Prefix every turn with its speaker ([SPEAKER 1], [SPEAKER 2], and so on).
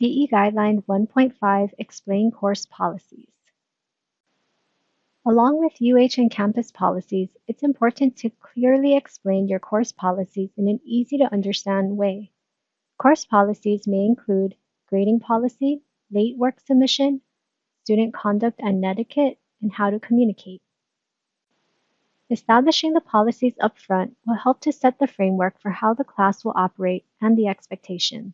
[SPEAKER 1] DE Guideline 1.5 Explain Course Policies. Along with UH and campus policies, it's important to clearly explain your course policies in an easy to understand way. Course policies may include grading policy, late work submission, student conduct and etiquette, and how to communicate. Establishing the policies upfront will help to set the framework for how the class will operate and the expectations.